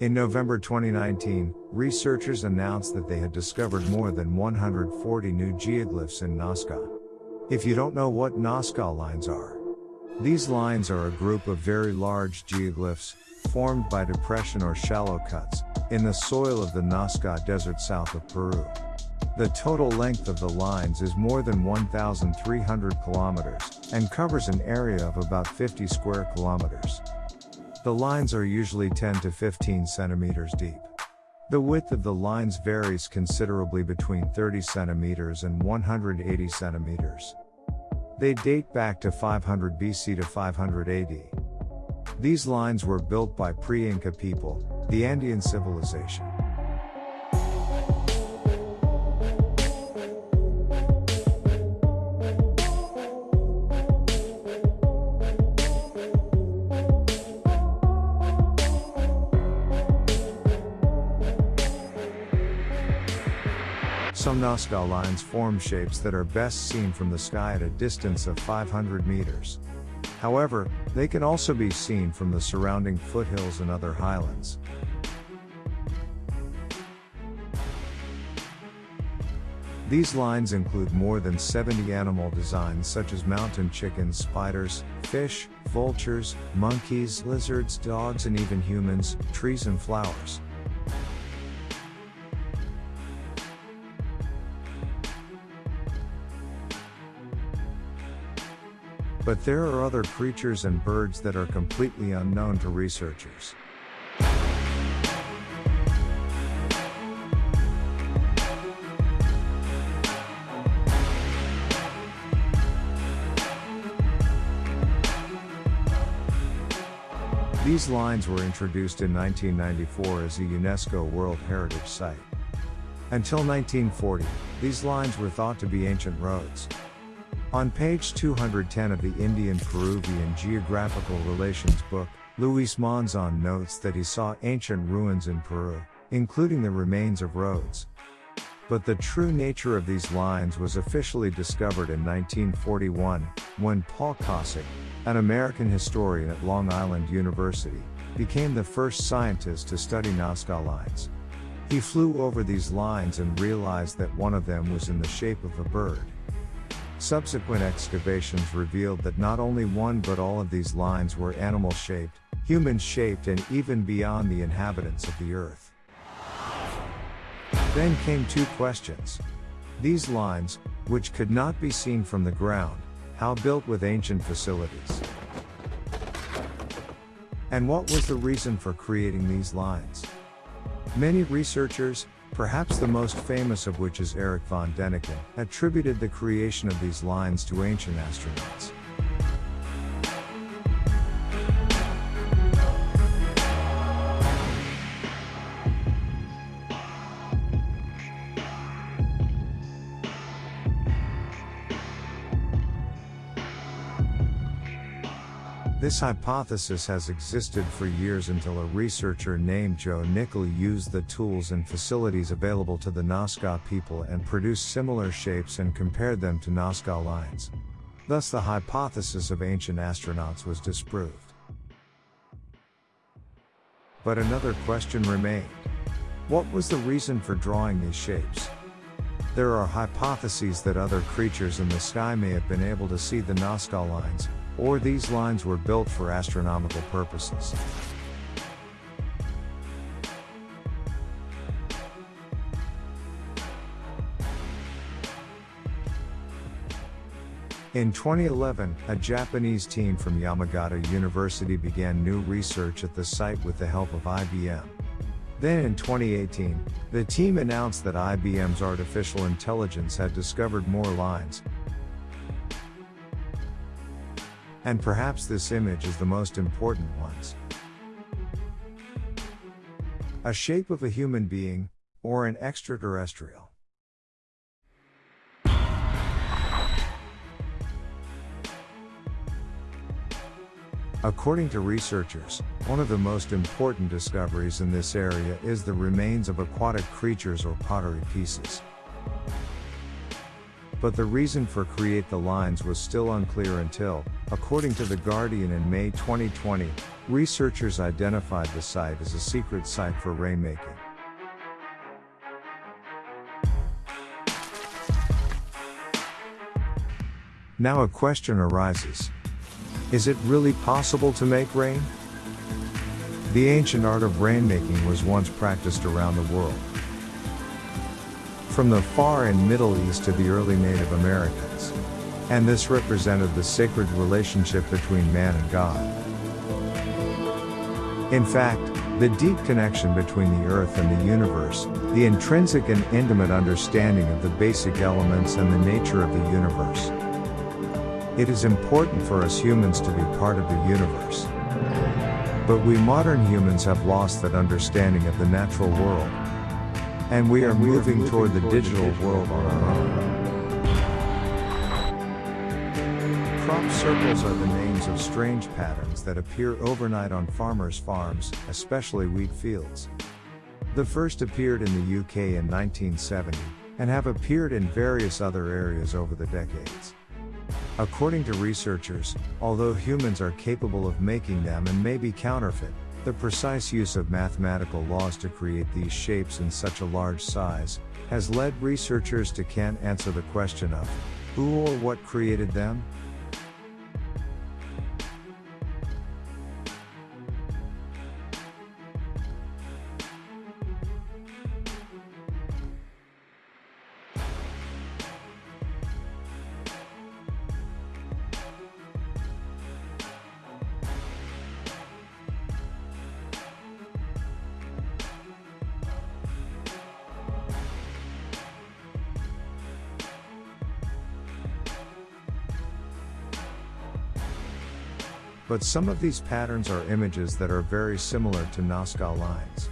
In November 2019, researchers announced that they had discovered more than 140 new geoglyphs in Nazca. If you don't know what Nazca lines are, these lines are a group of very large geoglyphs, formed by depression or shallow cuts, in the soil of the Nazca Desert south of Peru. The total length of the lines is more than 1,300 kilometers, and covers an area of about 50 square kilometers. The lines are usually 10 to 15 centimeters deep. The width of the lines varies considerably between 30 centimeters and 180 centimeters. They date back to 500 BC to 500 AD. These lines were built by pre-Inca people, the Andean civilization. Some Nazca lines form shapes that are best seen from the sky at a distance of 500 meters. However, they can also be seen from the surrounding foothills and other highlands. These lines include more than 70 animal designs such as mountain chickens, spiders, fish, vultures, monkeys, lizards, dogs and even humans, trees and flowers. But there are other creatures and birds that are completely unknown to researchers. These lines were introduced in 1994 as a UNESCO World Heritage Site. Until 1940, these lines were thought to be ancient roads. On page 210 of the Indian Peruvian Geographical Relations book, Luis Monzon notes that he saw ancient ruins in Peru, including the remains of roads. But the true nature of these lines was officially discovered in 1941, when Paul Kosok, an American historian at Long Island University, became the first scientist to study Nazca lines. He flew over these lines and realized that one of them was in the shape of a bird. Subsequent excavations revealed that not only one but all of these lines were animal shaped, human shaped, and even beyond the inhabitants of the earth. Then came two questions. These lines, which could not be seen from the ground, how built with ancient facilities? And what was the reason for creating these lines? Many researchers, perhaps the most famous of which is Erich von Däniken, attributed the creation of these lines to ancient astronauts. This hypothesis has existed for years until a researcher named Joe Nickell used the tools and facilities available to the Nazca people and produced similar shapes and compared them to Nazca lines. Thus the hypothesis of ancient astronauts was disproved. But another question remained. What was the reason for drawing these shapes? There are hypotheses that other creatures in the sky may have been able to see the Nazca lines, or these lines were built for astronomical purposes. In 2011, a Japanese team from Yamagata University began new research at the site with the help of IBM. Then in 2018, the team announced that IBM's artificial intelligence had discovered more lines, and perhaps this image is the most important ones. A shape of a human being, or an extraterrestrial. According to researchers, one of the most important discoveries in this area is the remains of aquatic creatures or pottery pieces. But the reason for create the lines was still unclear until, according to The Guardian in May 2020, researchers identified the site as a secret site for rainmaking. Now a question arises. Is it really possible to make rain? The ancient art of rainmaking was once practiced around the world. From the far and Middle East to the early Native Americans. And this represented the sacred relationship between man and God. In fact, the deep connection between the earth and the universe, the intrinsic and intimate understanding of the basic elements and the nature of the universe. It is important for us humans to be part of the universe. But we modern humans have lost that understanding of the natural world. And we are moving toward the digital world on our own. Crop circles are the names of strange patterns that appear overnight on farmers' farms, especially wheat fields. The first appeared in the UK in 1970, and have appeared in various other areas over the decades. According to researchers, although humans are capable of making them and may be counterfeit, the precise use of mathematical laws to create these shapes in such a large size has led researchers to can't answer the question of who or what created them, But some of these patterns are images that are very similar to Nazca lines.